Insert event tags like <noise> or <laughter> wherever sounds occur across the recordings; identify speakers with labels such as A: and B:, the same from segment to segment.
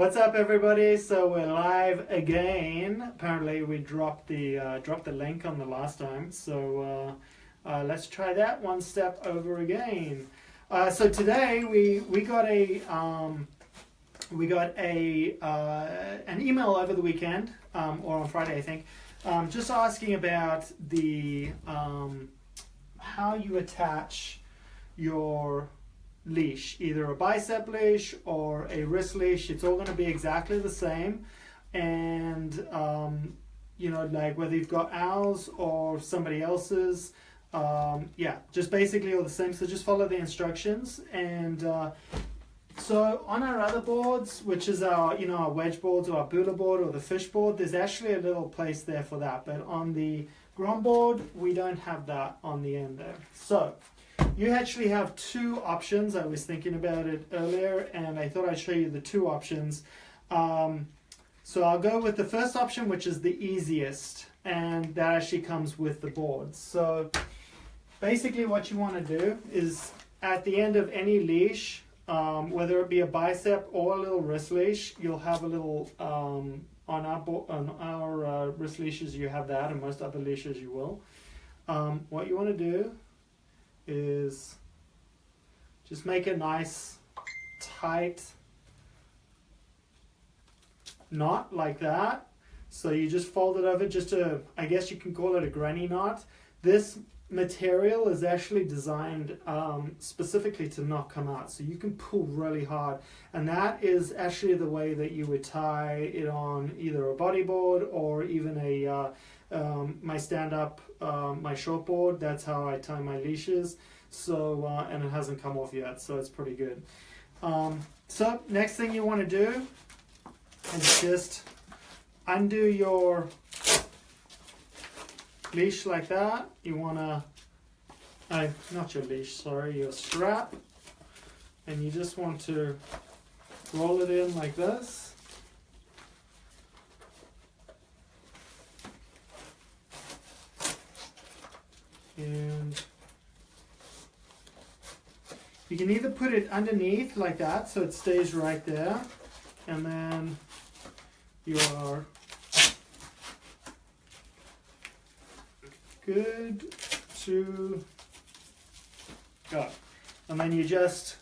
A: What's up, everybody? So we're live again. Apparently, we dropped the uh, dropped the link on the last time. So uh, uh, let's try that one step over again. Uh, so today we we got a um, we got a uh, an email over the weekend um, or on Friday, I think, um, just asking about the um, how you attach your leash, either a bicep leash or a wrist leash. It's all going to be exactly the same. And, um, you know, like whether you've got ours or somebody else's, um, yeah, just basically all the same. So just follow the instructions. And uh, so on our other boards, which is our, you know, our wedge boards or our Bula board or the fish board, there's actually a little place there for that. But on the Grom board, we don't have that on the end there. So you actually have two options. I was thinking about it earlier and I thought I'd show you the two options. Um, so I'll go with the first option, which is the easiest, and that actually comes with the boards. So basically what you want to do is at the end of any leash, um, whether it be a bicep or a little wrist leash, you'll have a little, um, on our, on our uh, wrist leashes you have that, and most other leashes you will. Um, what you want to do is just make a nice tight knot like that. So you just fold it over just a, I guess you can call it a granny knot. This material is actually designed um, specifically to not come out. So you can pull really hard. And that is actually the way that you would tie it on either a bodyboard or even a uh, um, my stand-up, uh, my shortboard. That's how I tie my leashes. So uh, and it hasn't come off yet, so it's pretty good. Um, so next thing you want to do is just undo your leash like that. You want to, uh, not your leash, sorry, your strap. And you just want to roll it in like this. And you can either put it underneath like that so it stays right there and then you good to go. And then you just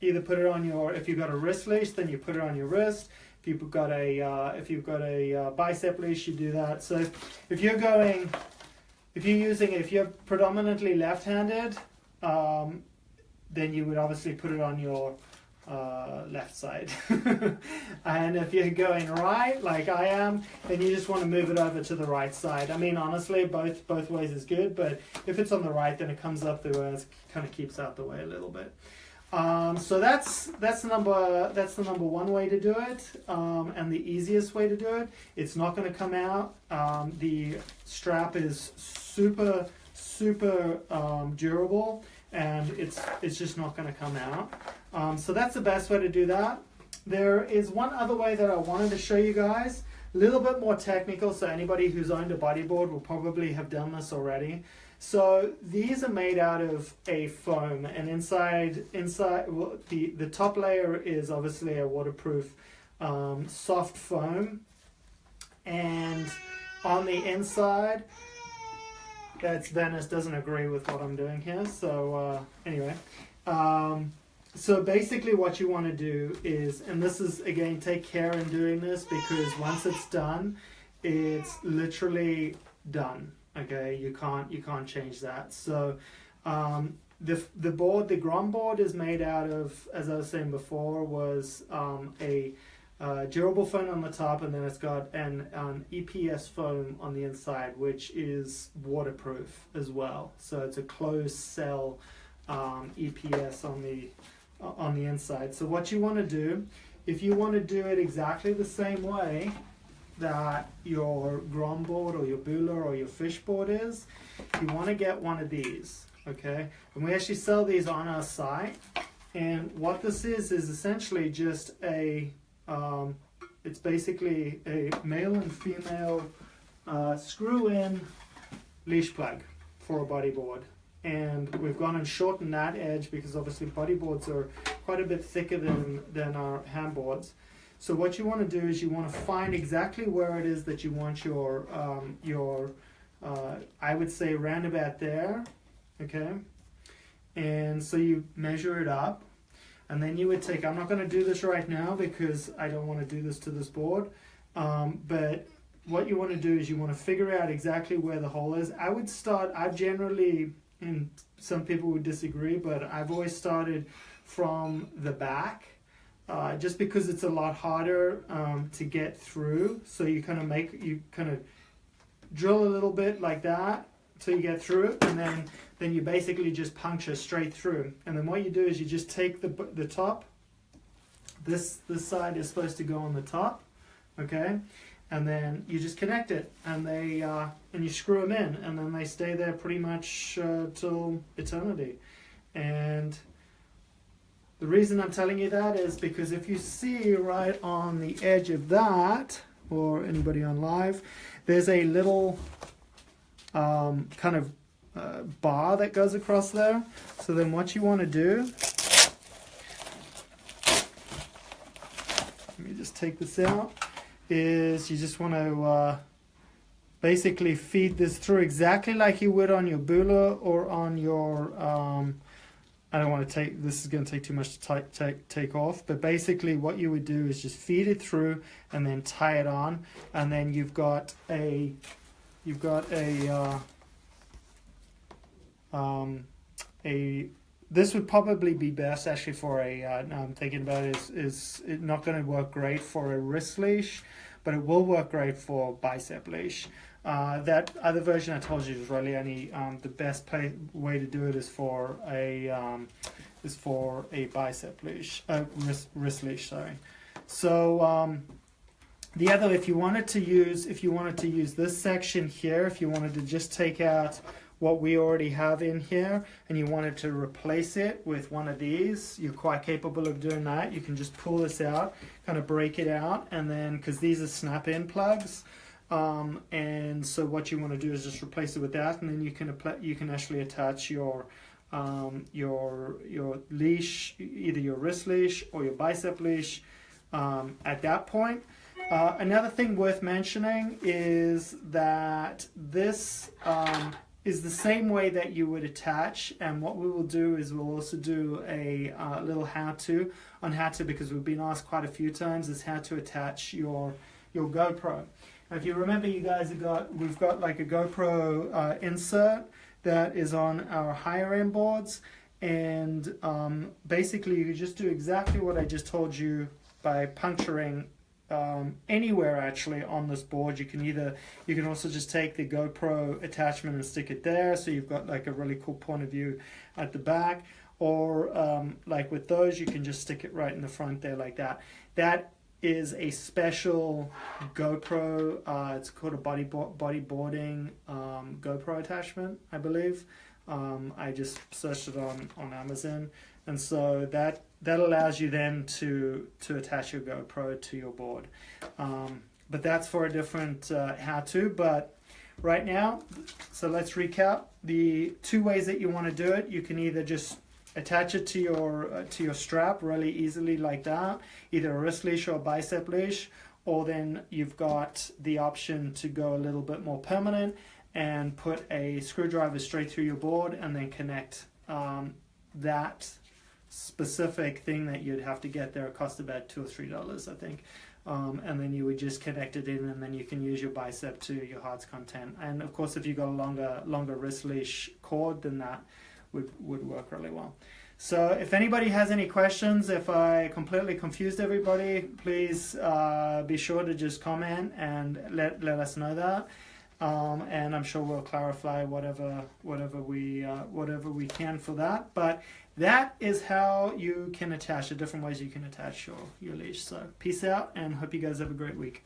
A: either put it on your, if you've got a wrist leash, then you put it on your wrist. If you've got a, uh, if you've got a uh, bicep leash, you do that. So if you're going if you're using, if you're predominantly left-handed, um, then you would obviously put it on your uh, left side. <laughs> and if you're going right, like I am, then you just want to move it over to the right side. I mean, honestly, both both ways is good, but if it's on the right, then it comes up the way, it kind of keeps out the way a little bit. Um, so that's that's the number that's the number one way to do it, um, and the easiest way to do it. It's not going to come out. Um, the strap is super super um, durable, and it's it's just not going to come out. Um, so that's the best way to do that. There is one other way that I wanted to show you guys. A little bit more technical, so anybody who's owned a bodyboard will probably have done this already. So these are made out of a foam, and inside, inside well, the the top layer is obviously a waterproof um, soft foam, and on the inside, that's Venice doesn't agree with what I'm doing here. So uh, anyway, um, so basically what you want to do is, and this is again, take care in doing this because once it's done, it's literally done okay? You can't you can't change that. So um, the the board the Grom board is made out of as I was saying before was um, a uh, durable foam on the top and then it's got an, an EPS foam on the inside which is waterproof as well. So it's a closed cell um, EPS on the on the inside so what you want to do if you want to do it exactly the same way that your Grom board or your Bula or your fish board is, you want to get one of these, okay? And we actually sell these on our site. And what this is, is essentially just a, um, it's basically a male and female uh, screw-in leash plug for a bodyboard. And we've gone and shortened that edge because obviously bodyboards are quite a bit thicker than, than our handboards. So what you want to do is you want to find exactly where it is that you want your um, your uh, I would say roundabout there, okay. And so you measure it up, and then you would take. I'm not going to do this right now because I don't want to do this to this board, um, but what you want to do is you want to figure out exactly where the hole is. I would start. I've generally, and some people would disagree, but I've always started from the back uh, just because it's a lot harder um, to get through. So you kind of make, you kind of drill a little bit like that so you get through and then then you basically just puncture straight through. And then what you do is you just take the the top. This this side is supposed to go on the top okay and then you just connect it and they uh, and you screw them in and then they stay there pretty much uh, till eternity and the reason I'm telling you that is because if you see right on the edge of that, or anybody on live, there's a little um, kind of uh, bar that goes across there. So then what you want to do, let me just take this out, is you just want to uh, basically feed this through exactly like you would on your bula or on your um, I don't want to take, this is going to take too much to take, take, off, but basically what you would do is just feed it through and then tie it on, and then you've got a, you've got a, uh, um, a, this would probably be best actually for a, uh, now I'm thinking about it, is, is it not going to work great for a wrist leash, but it will work great for bicep leash. Uh, that other version I told you is really only um, the best play, way to do it is for a um, is for a bicep leash, uh, wrist, wrist leash. Sorry. So um, the other, if you wanted to use, if you wanted to use this section here, if you wanted to just take out what we already have in here and you wanted to replace it with one of these, you're quite capable of doing that. You can just pull this out, kind of break it out, and then because these are snap-in plugs. Um, and so what you want to do is just replace it with that, and then you can you can actually attach your um, your your leash, either your wrist leash or your bicep leash. Um, at that point, uh, another thing worth mentioning is that this um, is the same way that you would attach and what we will do is we'll also do a uh, little how-to on how to because we've been asked quite a few times is how to attach your your GoPro. If you remember, you guys have got we've got like a GoPro uh, insert that is on our higher end boards, and um, basically you just do exactly what I just told you by puncturing um, anywhere actually on this board. You can either you can also just take the GoPro attachment and stick it there, so you've got like a really cool point of view at the back. Or um, like with those, you can just stick it right in the front there like that. That is a special GoPro. Uh, it's called a body bodyboarding um, GoPro attachment, I believe. Um, I just searched it on on Amazon, and so that that allows you then to to attach your GoPro to your board. Um, but that's for a different uh, how-to. But right now, so let's recap the two ways that you want to do it. You can either just attach it to your uh, to your strap really easily like that either a wrist leash or a bicep leash or then you've got the option to go a little bit more permanent and put a screwdriver straight through your board and then connect um, that specific thing that you'd have to get there cost about two or three dollars I think um, and then you would just connect it in and then you can use your bicep to your heart's content and of course if you've got a longer longer wrist leash cord than that would, would work really well. So if anybody has any questions, if I completely confused everybody, please uh, be sure to just comment and let, let us know that. Um, and I'm sure we'll clarify whatever whatever we uh, whatever we can for that. But that is how you can attach the different ways you can attach your your leash. So peace out and hope you guys have a great week.